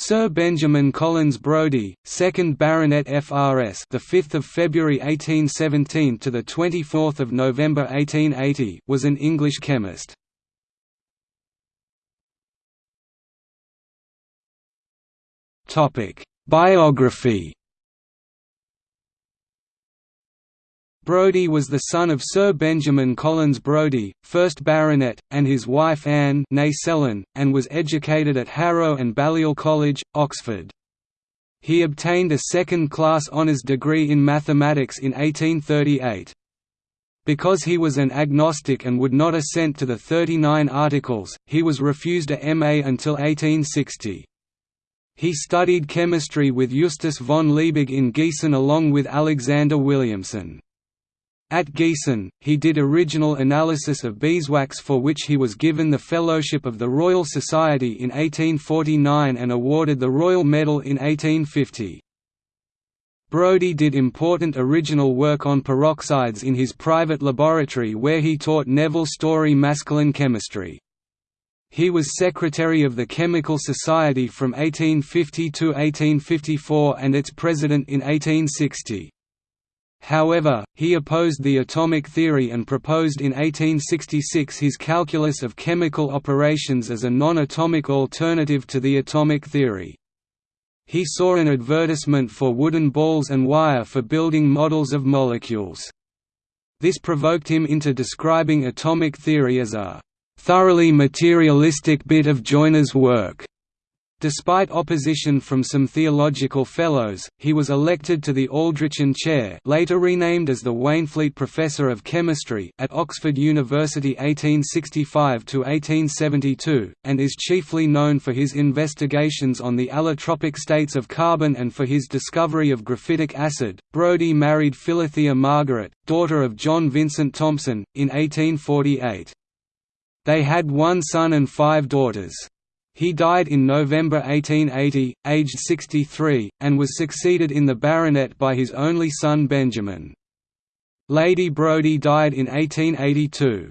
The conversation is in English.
Sir Benjamin Collins Brodie, 2nd Baronet FRS, the 5th of February 1817 to the 24th of November 1880, was an English chemist. Topic: Biography Brodie was the son of Sir Benjamin Collins Brodie, 1st Baronet, and his wife Anne Sellon, and was educated at Harrow and Balliol College, Oxford. He obtained a second-class honours degree in mathematics in 1838. Because he was an agnostic and would not assent to the Thirty Nine Articles, he was refused a MA until 1860. He studied chemistry with Justus von Liebig in Gießen along with Alexander Williamson. At Gießen, he did original analysis of beeswax for which he was given the Fellowship of the Royal Society in 1849 and awarded the Royal Medal in 1850. Brodie did important original work on peroxides in his private laboratory where he taught Nevil Story Maskelyne chemistry. He was secretary of the Chemical Society from 1850 to 1854 and its president in 1860. However, he opposed the atomic theory and proposed in 1866 his calculus of chemical operations as a non-atomic alternative to the atomic theory. He saw an advertisement for wooden balls and wire for building models of molecules. This provoked him into describing atomic theory as a thoroughly materialistic bit of Joiner's work. Despite opposition from some theological fellows, he was elected to the Aldrichian Chair later renamed as the Waynflete Professor of Chemistry at Oxford University 1865–1872, and is chiefly known for his investigations on the allotropic states of carbon and for his discovery of graphitic acid. Brodie married Philothea Margaret, daughter of John Vincent Thompson, in 1848. They had one son and five daughters. He died in November 1880, aged 63, and was succeeded in the baronet by his only son Benjamin. Lady Brodie died in 1882.